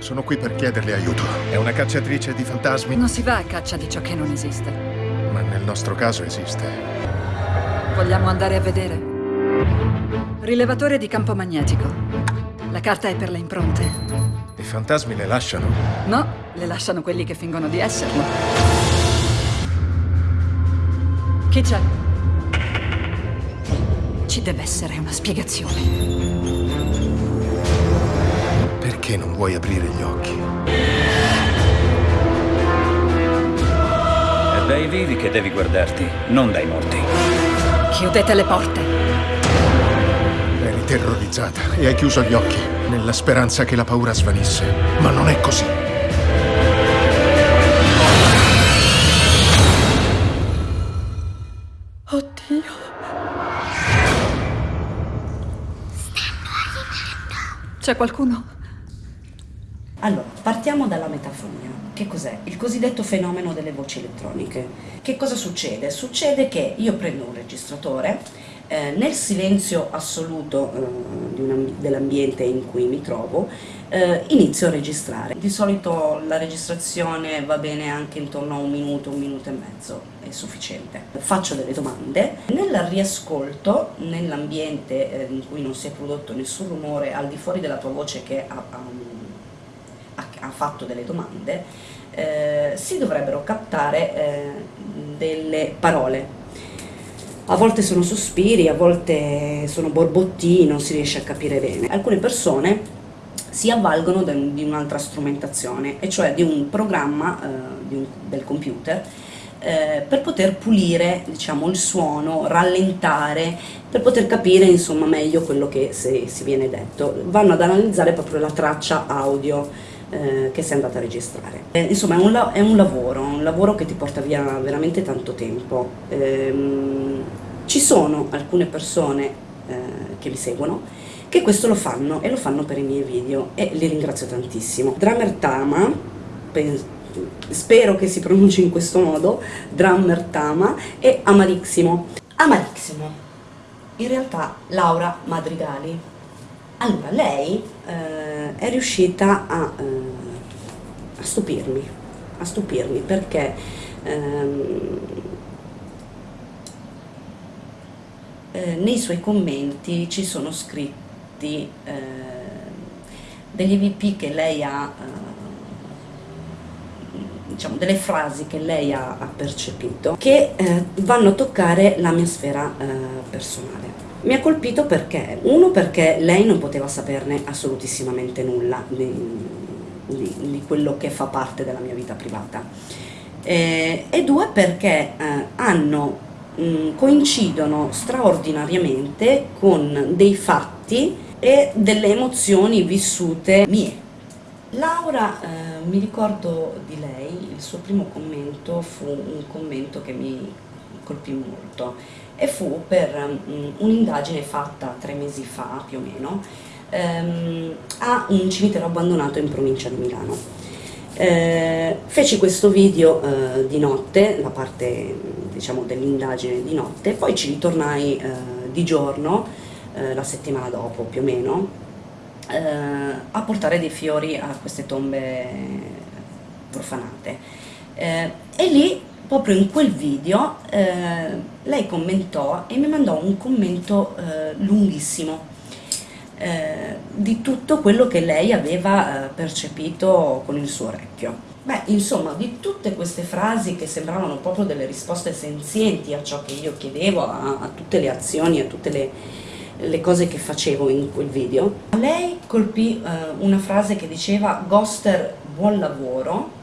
Sono qui per chiederle aiuto. È una cacciatrice di fantasmi? Non si va a caccia di ciò che non esiste. Ma nel nostro caso esiste. Vogliamo andare a vedere? Rilevatore di campo magnetico. La carta è per le impronte. I fantasmi le lasciano? No, le lasciano quelli che fingono di esserlo. Chi c'è? Ci deve essere una spiegazione. Perché non vuoi aprire gli occhi? È dai vivi che devi guardarti, non dai morti. Chiudete le porte. Eri terrorizzata e hai chiuso gli occhi nella speranza che la paura svanisse. Ma non è così. Oddio. C'è qualcuno? Allora, partiamo dalla metafonia. Che cos'è? Il cosiddetto fenomeno delle voci elettroniche. Che cosa succede? Succede che io prendo un registratore, eh, nel silenzio assoluto eh, dell'ambiente in cui mi trovo, eh, inizio a registrare. Di solito la registrazione va bene anche intorno a un minuto, un minuto e mezzo, è sufficiente. Faccio delle domande, nel riascolto, nell'ambiente eh, in cui non si è prodotto nessun rumore, al di fuori della tua voce che ha, ha ha fatto delle domande, eh, si dovrebbero captare eh, delle parole. A volte sono sospiri, a volte sono borbottini, non si riesce a capire bene. Alcune persone si avvalgono di un'altra strumentazione, e cioè di un programma eh, di un, del computer eh, per poter pulire diciamo, il suono, rallentare, per poter capire insomma, meglio quello che si viene detto. Vanno ad analizzare proprio la traccia audio eh, che sei andata a registrare. Eh, insomma è un, è un, lavoro, un lavoro che ti porta via veramente tanto tempo. Ehm, ci sono alcune persone eh, che mi seguono che questo lo fanno e lo fanno per i miei video e li ringrazio tantissimo. Drummer Tama, spero che si pronunci in questo modo, Drummer Tama e Amarissimo. Amarissimo, in realtà Laura Madrigali. Allora, lei eh, è riuscita a, eh, a, stupirmi, a stupirmi perché ehm, eh, nei suoi commenti ci sono scritti eh, degli EVP che lei ha, eh, diciamo delle frasi che lei ha, ha percepito che eh, vanno a toccare la mia sfera personale. Mi ha colpito perché, uno perché lei non poteva saperne assolutissimamente nulla di, di, di quello che fa parte della mia vita privata eh, e due perché eh, hanno, mh, coincidono straordinariamente con dei fatti e delle emozioni vissute mie. Laura, eh, mi ricordo di lei, il suo primo commento fu un commento che mi colpì molto e fu per um, un'indagine fatta tre mesi fa più o meno um, a un cimitero abbandonato in provincia di Milano. Eh, feci questo video eh, di notte, la parte diciamo, dell'indagine di notte, poi ci ritornai eh, di giorno, eh, la settimana dopo più o meno, eh, a portare dei fiori a queste tombe profanate. Eh, e lì proprio in quel video eh, lei commentò e mi mandò un commento eh, lunghissimo eh, di tutto quello che lei aveva eh, percepito con il suo orecchio. Beh, insomma, di tutte queste frasi che sembravano proprio delle risposte senzienti a ciò che io chiedevo, a, a tutte le azioni, a tutte le, le, cose che facevo in quel video, lei colpì eh, una frase che diceva Ghoster buon lavoro,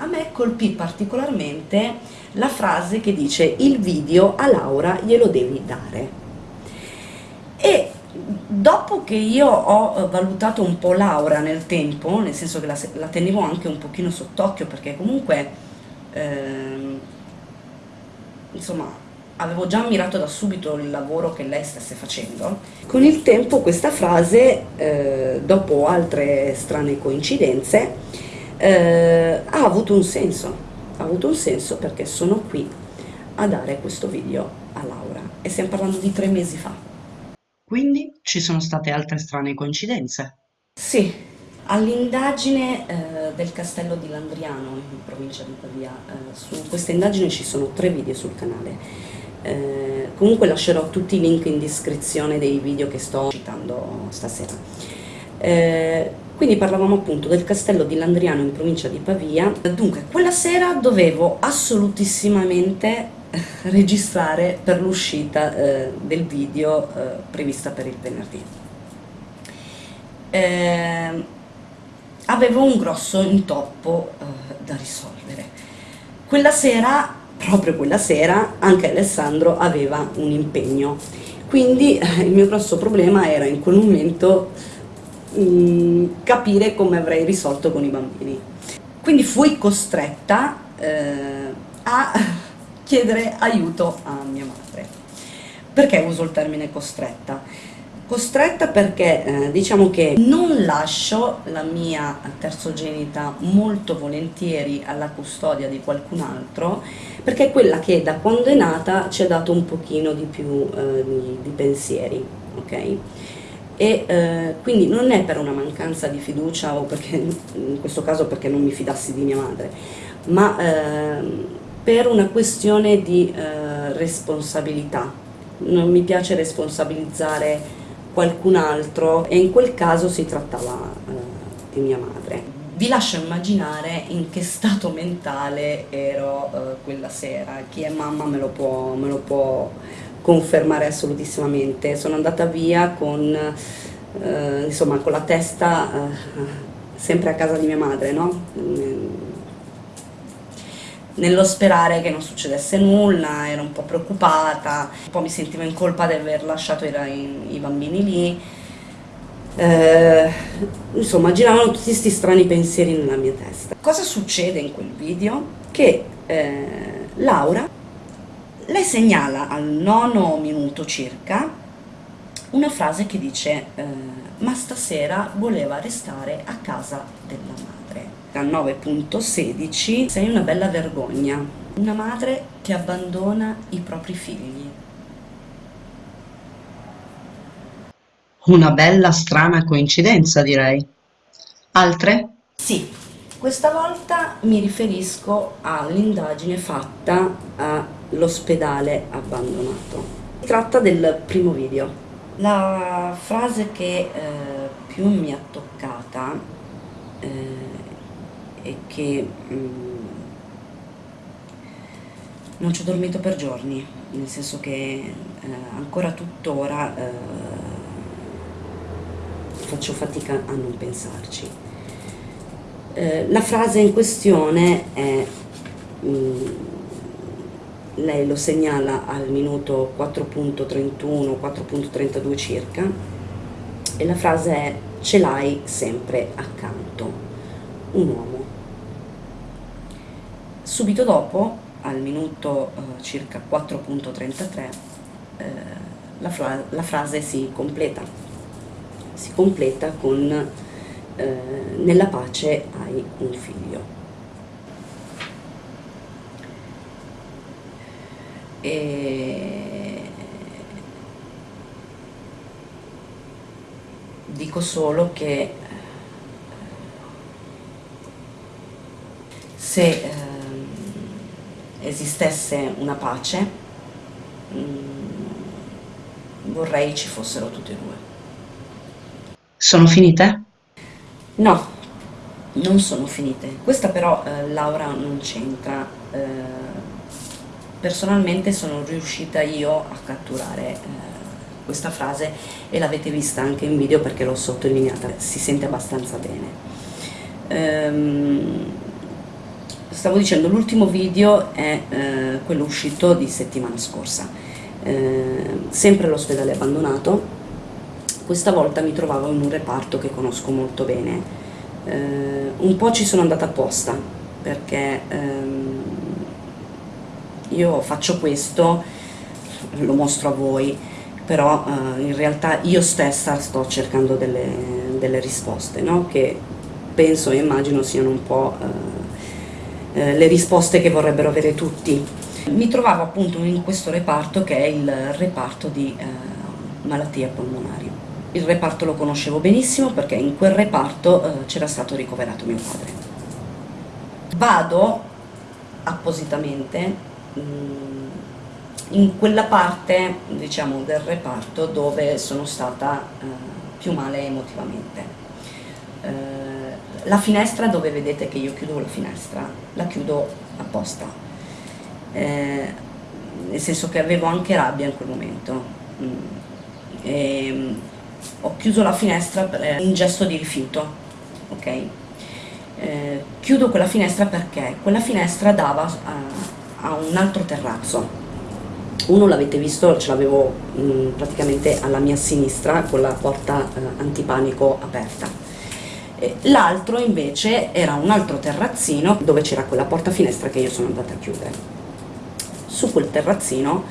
a me colpì particolarmente la frase che dice il video a Laura glielo devi dare. E dopo che io ho valutato un po' Laura nel tempo, nel senso che la, la tenevo anche un pochino sott'occhio perché comunque, ehm, insomma, avevo già ammirato da subito il lavoro che lei stesse facendo. Con il tempo questa frase, eh, dopo altre strane coincidenze, eh, ha avuto un senso, ha avuto un senso perché sono qui a dare questo video a Laura e stiamo parlando di tre mesi fa. Quindi ci sono state altre strane coincidenze. Sì, all'indagine eh, del castello di Landriano in provincia di Pavia, eh, su questa indagine ci sono tre video sul canale. Eh, comunque lascerò tutti i link in descrizione dei video che sto citando stasera. Quindi parlavamo appunto del castello di Landriano in provincia di Pavia. Dunque, quella sera dovevo assolutissimamente eh, registrare per l'uscita eh, del video eh, prevista per il venerdì. Eh, avevo un grosso intoppo eh, da risolvere. Quella sera, proprio quella sera, anche Alessandro aveva un impegno, quindi eh, il mio grosso problema era in quel momento capire come avrei risolto con i bambini. Quindi fui costretta eh, a chiedere aiuto a mia madre. Perché uso il termine costretta? Costretta perché eh, diciamo che non lascio la mia terzogenita molto volentieri alla custodia di qualcun altro perché è quella che da quando è nata ci ha dato un pochino di più eh, di, di pensieri, ok? E eh, quindi non è per una mancanza di fiducia o perché, in questo caso perché non mi fidassi di mia madre, ma eh, per una questione di eh, responsabilità. Non mi piace responsabilizzare qualcun altro e in quel caso si trattava eh, di mia madre. Vi lascio immaginare in che stato mentale ero eh, quella sera, chi è mamma me lo può, me lo può confermare assolutissimamente. Sono andata via con, eh, insomma, con la testa eh, sempre a casa di mia madre, no? nello sperare che non succedesse nulla, ero un po' preoccupata, un po' mi sentivo in colpa di aver lasciato i, i bambini lì, eh, insomma giravano tutti questi strani pensieri nella mia testa. Cosa succede in quel video? Che eh, Laura lei segnala al nono minuto circa una frase che dice eh, ma stasera voleva restare a casa della madre. Al 9.16 sei una bella vergogna, una madre che abbandona i propri figli. Una bella strana coincidenza direi. Altre? Sì, questa volta mi riferisco all'indagine fatta all'ospedale abbandonato. Si tratta del primo video. La frase che eh, più mi ha toccata eh, e che mm, non ci ho dormito per giorni, nel senso che eh, ancora tuttora eh, faccio fatica a non pensarci. Eh, la frase in questione è, mh, mm, lei lo segnala al minuto 4.31, 4.32 circa, e la frase è ce l'hai sempre accanto, un uomo. Subito dopo, al minuto uh, circa 4.33, eh, la, fra la frase si completa, si completa con eh, nella pace hai un figlio. E dico solo che se eh, esistesse una pace mh, mm, vorrei ci fossero tutti e due. Sono finite? No, non sono finite. Questa però eh, Laura non c'entra. Eh, personalmente sono riuscita io a catturare eh, questa frase e l'avete vista anche in video perché l'ho sottolineata, si sente abbastanza bene. Ehm, stavo dicendo, l'ultimo video è eh, quello uscito di settimana scorsa, ehm, sempre all'ospedale abbandonato, questa volta mi trovavo in un reparto che conosco molto bene. Eh, un po' ci sono andata apposta perché ehm, io faccio questo, lo mostro a voi, però eh, in realtà io stessa sto cercando delle, delle risposte, no? che penso e immagino siano un po' eh, eh, le risposte che vorrebbero avere tutti. Mi trovavo appunto in questo reparto che è il reparto di eh, malattie polmonari il reparto lo conoscevo benissimo perché in quel reparto eh, c'era stato ricoverato mio padre. Vado appositamente in quella parte diciamo, del reparto dove sono stata eh, più male emotivamente. Eh, la finestra dove vedete che io chiudo la finestra, la chiudo apposta, eh, nel senso che avevo anche rabbia in quel momento. Mm. E, mm, ho chiuso la finestra per un gesto di rifiuto, ok? Eh, chiudo quella finestra perché quella finestra dava a, a un altro terrazzo. Uno l'avete visto, ce l'avevo mm, praticamente alla mia sinistra con la porta eh, antipanico aperta. L'altro invece era un altro terrazzino dove c'era quella porta finestra che io sono andata a chiudere. Su quel terrazzino,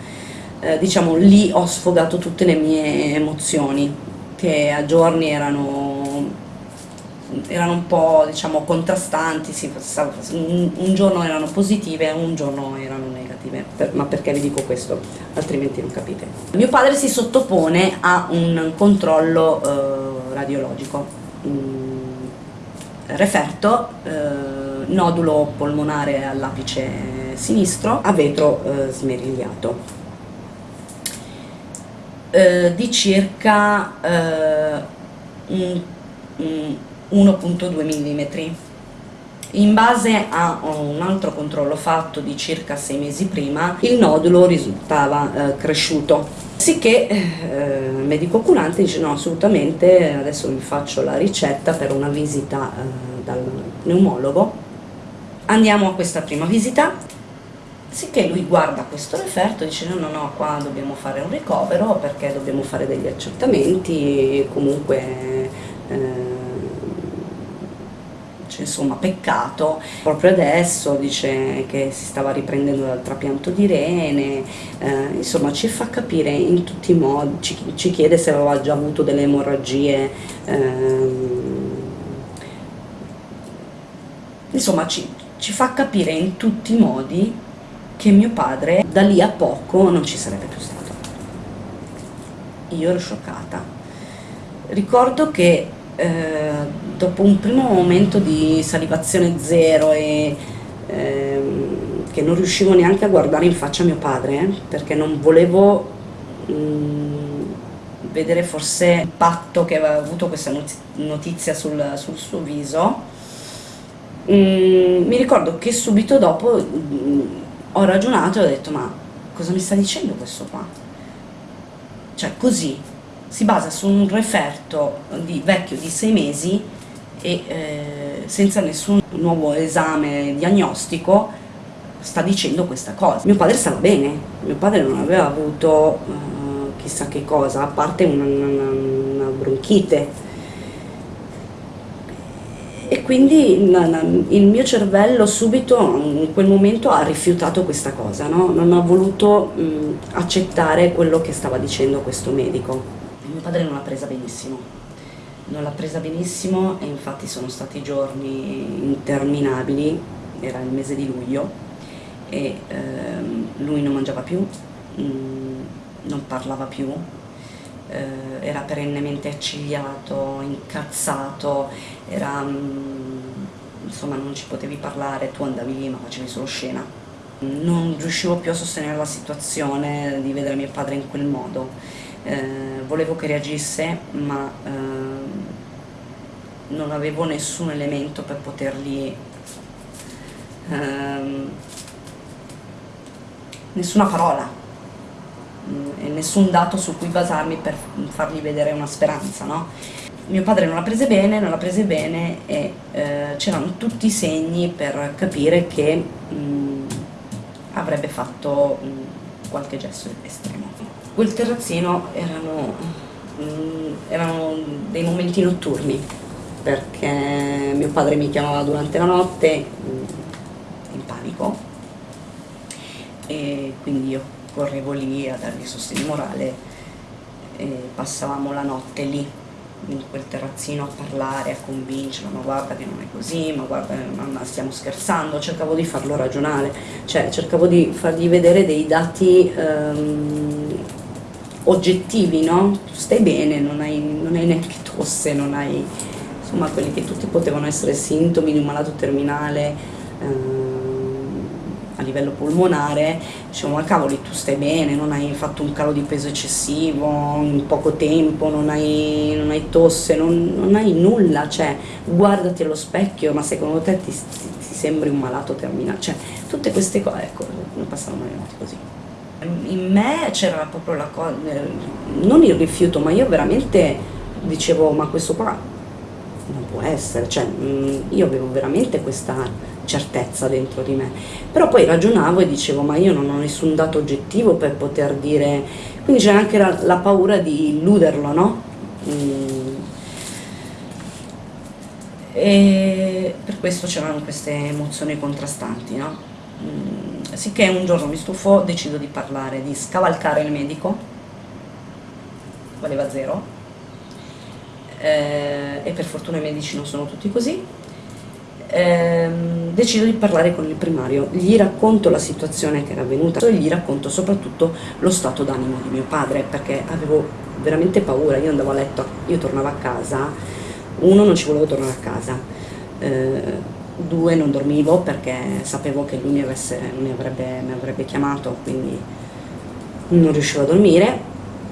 eh, diciamo, lì ho sfogato tutte le mie emozioni, che a giorni erano, erano un po' diciamo, contrastanti, sì, un, un, giorno erano positive e un giorno erano negative, per, ma perché vi dico questo? Altrimenti non capite. Mio padre si sottopone a un controllo eh, radiologico, mm, referto, eh, nodulo polmonare all'apice sinistro, a vetro eh, smerigliato eh, di circa eh, 1.2 mm. In base a un altro controllo fatto di circa 6 mesi prima, il nodulo risultava eh, cresciuto. Sicché eh, il medico curante dice no assolutamente, adesso vi faccio la ricetta per una visita eh, dal pneumologo. Andiamo a questa prima visita, Sicché lui guarda questo referto e dice no, no, no, qua dobbiamo fare un ricovero perché dobbiamo fare degli accertamenti, comunque eh, cioè, insomma peccato. Proprio adesso dice che si stava riprendendo dal trapianto di rene, eh, insomma ci fa capire in tutti i modi, ci, ci chiede se aveva già avuto delle emorragie. Eh, insomma ci, ci fa capire in tutti i modi che mio padre da lì a poco non ci sarebbe più stato. Io ero scioccata. Ricordo che eh, dopo un primo momento di salivazione zero e eh, che non riuscivo neanche a guardare in faccia mio padre eh, perché non volevo mh, mm, vedere forse l'impatto che aveva avuto questa notizia sul, sul suo viso mh, mm, mi ricordo che subito dopo mh, mm, ho ragionato e ho detto ma cosa mi sta dicendo questo qua? Cioè così, si basa su un referto di, vecchio di sei mesi e eh, senza nessun nuovo esame diagnostico sta dicendo questa cosa. Mio padre stava bene, mio padre non aveva avuto uh, chissà che cosa, a parte una, una, una bronchite e quindi il mio cervello subito in quel momento ha rifiutato questa cosa, no? non ha voluto mh, accettare quello che stava dicendo questo medico. Mio padre non l'ha presa benissimo, non l'ha presa benissimo e infatti sono stati giorni interminabili, era il mese di luglio e ehm, lui non mangiava più, mh, non parlava più, eh, era perennemente accigliato, incazzato, era, mm, insomma non ci potevi parlare, tu andavi lì ma facevi solo scena. Non riuscivo più a sostenere la situazione di vedere mio padre in quel modo. Eh, volevo che reagisse ma eh, non avevo nessun elemento per potergli ehm, nessuna parola e nessun dato su cui basarmi per fargli vedere una speranza, no? Mio padre non l'ha prese bene, non l'ha prese bene e eh, c'erano tutti i segni per capire che mh, avrebbe fatto mh, qualche gesto estremo. Quel terrazzino erano, mh, erano dei momenti notturni perché mio padre mi chiamava durante la notte in panico. E quindi io correvo lì a dargli sostegno morale e passavamo la notte lì in quel terrazzino a parlare, a convincerlo, ma guarda che non è così, ma guarda, ma stiamo scherzando, cercavo di farlo ragionare, cioè cercavo di fargli vedere dei dati um, oggettivi, no? Tu stai bene, non hai, non hai neanche tosse, non hai insomma quelli che tutti potevano essere sintomi di un malato terminale ehm, a livello polmonare, diciamo ma cavoli tu stai bene, non hai fatto un calo di peso eccessivo in poco tempo, non hai, non hai tosse, non, non, hai nulla, cioè guardati allo specchio, ma secondo te ti, ti, ti sembri un malato terminale, cioè tutte queste cose, ecco, non passavano le notti così. In me c'era proprio la cosa, non il rifiuto, ma io veramente dicevo ma questo qua non può essere, cioè mh, io avevo veramente questa certezza dentro di me, però poi ragionavo e dicevo ma io non ho nessun dato oggettivo per poter dire, quindi c'è anche la, la, paura di illuderlo, no? Mm. E per questo c'erano queste emozioni contrastanti, no? Mm. Sicché un giorno mi stufo, decido di parlare, di scavalcare il medico, valeva zero, eh, e per fortuna i medici non sono tutti così, eh, decido di parlare con il primario, gli racconto la situazione che era avvenuta e gli racconto soprattutto lo stato d'animo di mio padre perché avevo veramente paura, io andavo a letto, io tornavo a casa, uno non ci volevo tornare a casa, eh, due non dormivo perché sapevo che lui mi, avesse, mi, avrebbe, mi avrebbe chiamato quindi non riuscivo a dormire.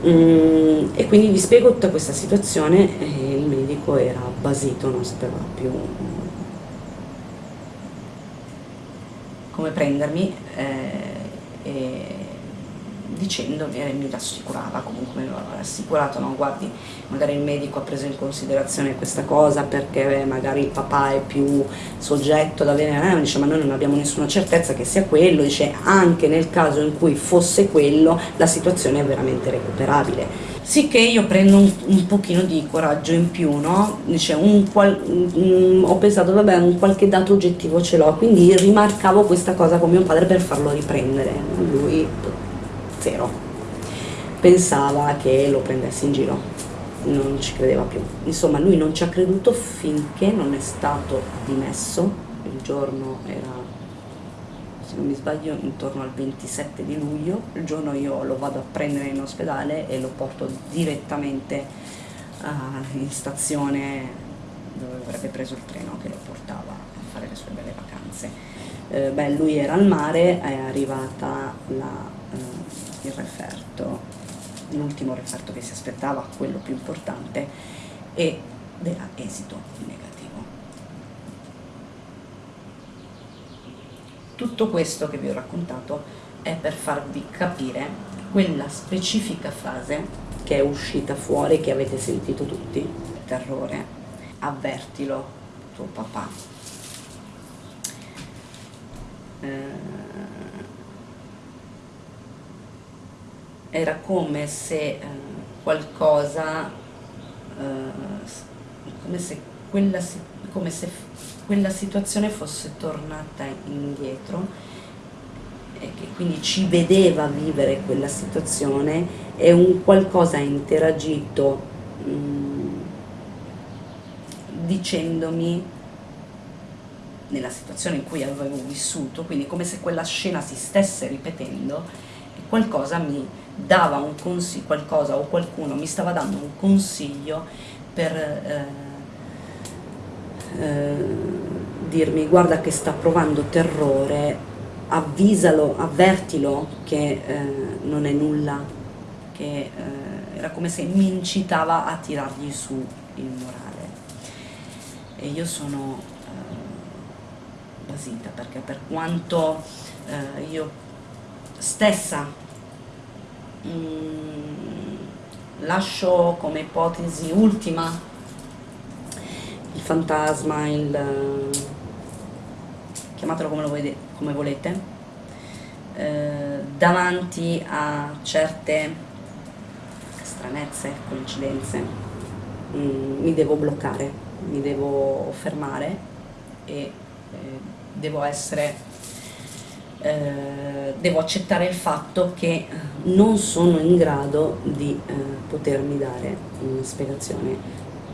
Mm, e quindi vi spiego tutta questa situazione e il medico era basito, non sapeva più come prendermi eh, e dicendomi, e mi rassicurava, comunque mi aveva rassicurato, no guardi, magari il medico ha preso in considerazione questa cosa perché magari il papà è più soggetto ad avere, eh, dice ma noi non abbiamo nessuna certezza che sia quello, dice anche nel caso in cui fosse quello la situazione è veramente recuperabile. Sicché io prendo un, un pochino di coraggio in più, no? Dice, un qual, un, ho pensato, vabbè, un qualche dato oggettivo ce l'ho, quindi rimarcavo questa cosa con mio padre per farlo riprendere. Lui zero. Pensava che lo prendessi in giro, non ci credeva più. Insomma, lui non ci ha creduto finché non è stato dimesso, il giorno era, se non mi sbaglio, intorno al 27 di luglio, il giorno io lo vado a prendere in ospedale e lo porto direttamente uh, in stazione dove avrebbe preso il treno che lo portava a fare le sue belle vacanze. Eh, beh, lui era al mare, è arrivata la il referto, l'ultimo referto che si aspettava, quello più importante, ed era esito negativo. Tutto questo che vi ho raccontato è per farvi capire quella specifica frase che è uscita fuori, che avete sentito tutti, terrore, avvertilo tuo papà. Eh, era come se eh, qualcosa, eh, come, se quella, come se quella situazione fosse tornata indietro e che quindi ci vedeva vivere quella situazione e un qualcosa ha interagito mm, dicendomi nella situazione in cui avevo vissuto, quindi come se quella scena si stesse ripetendo, qualcosa mi dava un consiglio, qualcosa o qualcuno mi stava dando un consiglio per eh, eh, dirmi guarda che sta provando terrore, avvisalo, avvertilo che eh, non è nulla, che eh, era come se mi incitava a tirargli su il morale. E io sono eh, basita perché per quanto eh, io stessa Mm, lascio come ipotesi ultima il fantasma, il, chiamatelo come, volete, come volete, eh, davanti a certe stranezze, coincidenze, mm, mi devo bloccare, mi devo fermare e eh, devo essere eh, devo accettare il fatto che eh, non sono in grado di eh, potermi dare una spiegazione,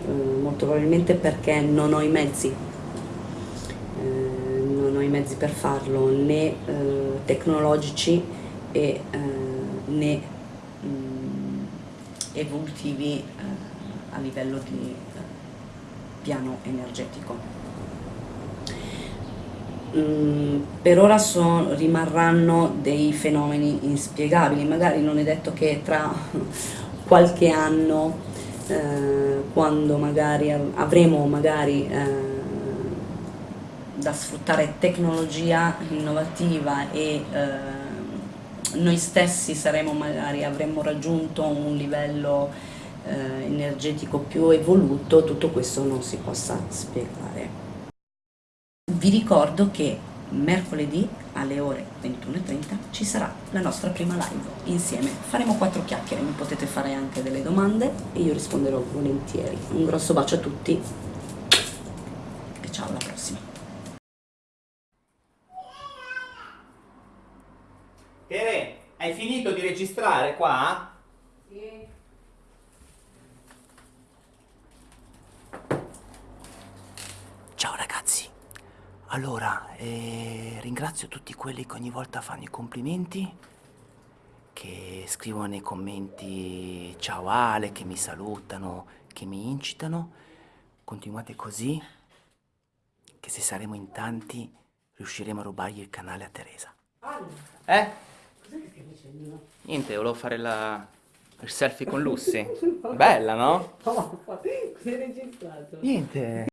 eh, molto probabilmente perché non ho i mezzi, eh, non ho i mezzi per farlo né tecnologici e, né mh, mm, evolutivi a livello di piano energetico. Mm, per ora so- rimarranno dei fenomeni inspiegabili, magari non è detto che tra qualche anno, eh, quando magari av- avremo magari eh, da sfruttare tecnologia innovativa e eh, noi stessi saremo magari avremmo raggiunto un livello eh, energetico più evoluto, tutto questo non si possa spiegare. Vi ricordo che mercoledì alle ore 21.30 ci sarà la nostra prima live insieme. Faremo quattro chiacchiere, mi potete fare anche delle domande e io risponderò volentieri. Un grosso bacio a tutti e ciao alla prossima. Tere, hai finito di registrare qua? Ciao ragazzi, allora eh, ringrazio tutti quelli che ogni volta fanno i complimenti, che scrivono nei commenti ciao Ale, che mi salutano, che mi incitano. Continuate così, che se saremo in tanti riusciremo a rubargli il canale a Teresa. Eh? Niente, volevo fare la... il selfie con Lucy. Bella, no? Sei registrato? Niente.